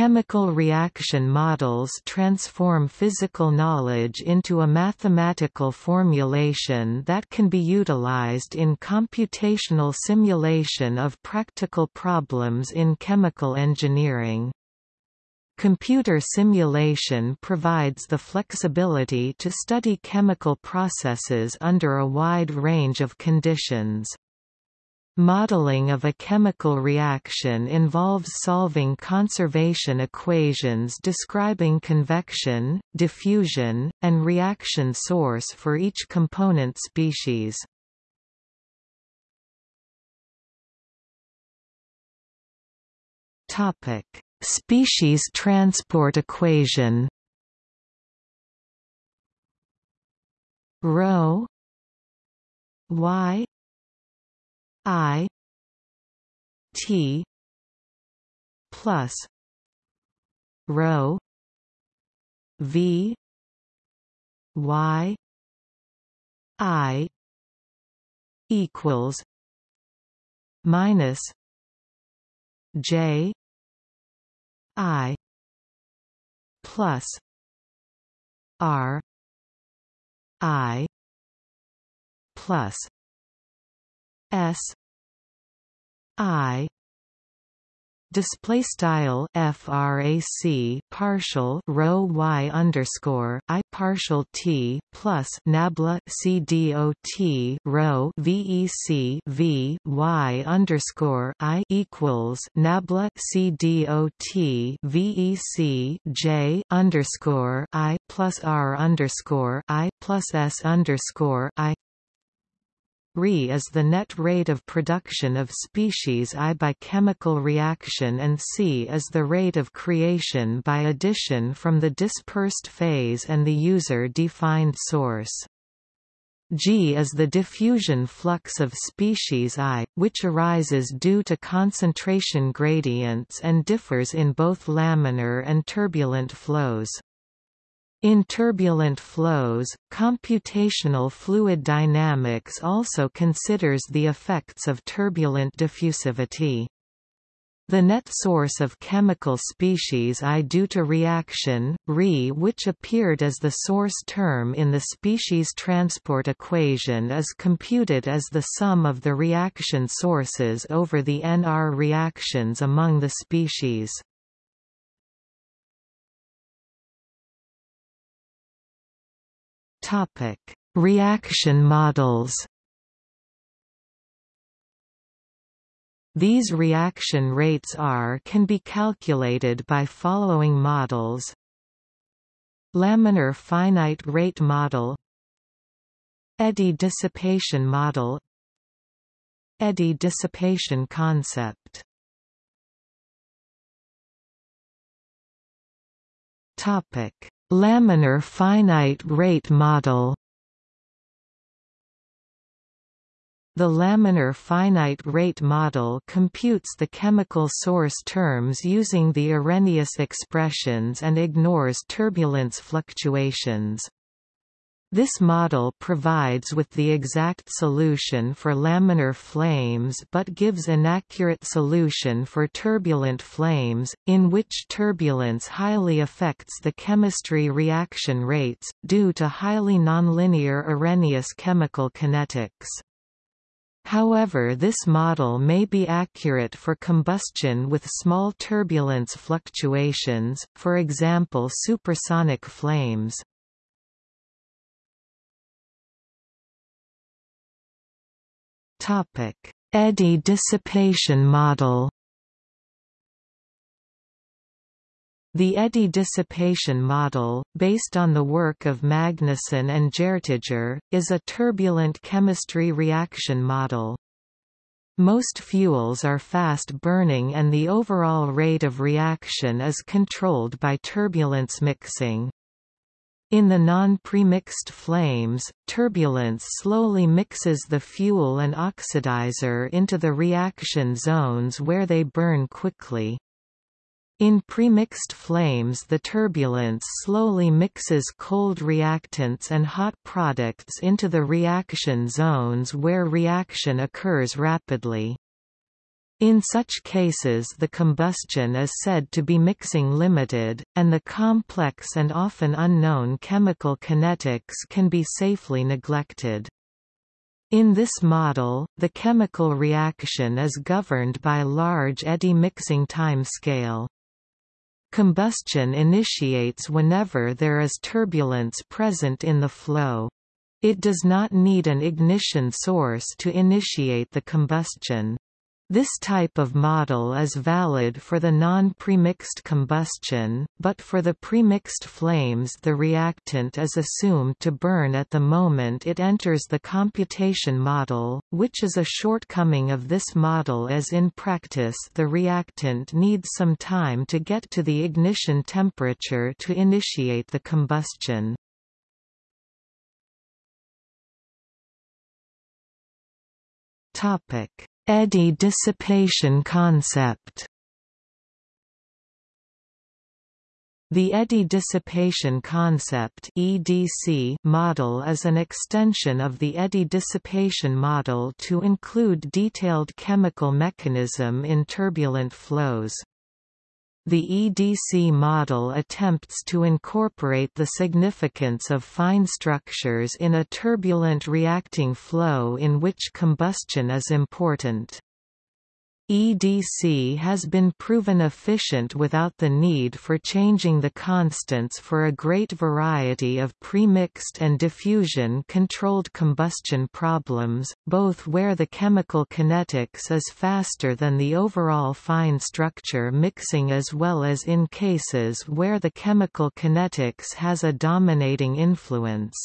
Chemical reaction models transform physical knowledge into a mathematical formulation that can be utilized in computational simulation of practical problems in chemical engineering. Computer simulation provides the flexibility to study chemical processes under a wide range of conditions. Modeling of a chemical reaction involves solving conservation equations describing convection, diffusion, and reaction source for each component species. Topic: Species transport equation. Rho y I T plus rho V Y I equals minus J I plus R I plus S I display style frac partial rho y underscore i partial t plus nabla c dot rho vec v y underscore i equals nabla c dot vec j underscore i plus r underscore i plus s underscore i Re is the net rate of production of species I by chemical reaction and C is the rate of creation by addition from the dispersed phase and the user-defined source. G is the diffusion flux of species I, which arises due to concentration gradients and differs in both laminar and turbulent flows. In turbulent flows, computational fluid dynamics also considers the effects of turbulent diffusivity. The net source of chemical species I due to reaction, Re which appeared as the source term in the species transport equation is computed as the sum of the reaction sources over the NR reactions among the species. Topic: Reaction models. These reaction rates R can be calculated by following models. Laminar finite rate model Eddy dissipation model Eddy dissipation concept Topic Laminar finite rate model The laminar finite rate model computes the chemical source terms using the Arrhenius expressions and ignores turbulence fluctuations. This model provides with the exact solution for laminar flames but gives an inaccurate solution for turbulent flames, in which turbulence highly affects the chemistry reaction rates, due to highly nonlinear Arrhenius chemical kinetics. However this model may be accurate for combustion with small turbulence fluctuations, for example supersonic flames. Topic: Eddy dissipation model. The eddy dissipation model, based on the work of Magnussen and Hjertager, is a turbulent chemistry reaction model. Most fuels are fast-burning and the overall rate of reaction is controlled by turbulence mixing. In the non-premixed flames, turbulence slowly mixes the fuel and oxidizer into the reaction zones where they burn quickly. In premixed flames the turbulence slowly mixes cold reactants and hot products into the reaction zones where reaction occurs rapidly. In such cases the combustion is said to be mixing limited, and the complex and often unknown chemical kinetics can be safely neglected. In this model, the chemical reaction is governed by large eddy mixing timescale. Combustion initiates whenever there is turbulence present in the flow. It does not need an ignition source to initiate the combustion. This type of model is valid for the non-premixed combustion, but for the premixed flames the reactant is assumed to burn at the moment it enters the computation model, which is a shortcoming of this model as in practice the reactant needs some time to get to the ignition temperature to initiate the combustion. Topic Eddy dissipation concept The eddy dissipation concept (EDC) model is an extension of the eddy dissipation model to include detailed chemical mechanism in turbulent flows. The EDC model attempts to incorporate the significance of fine structures in a turbulent reacting flow in which combustion is important. EDC has been proven efficient without the need for changing the constants for a great variety of premixed and diffusion-controlled combustion problems, both where the chemical kinetics is faster than the overall fine structure mixing as well as in cases where the chemical kinetics has a dominating influence.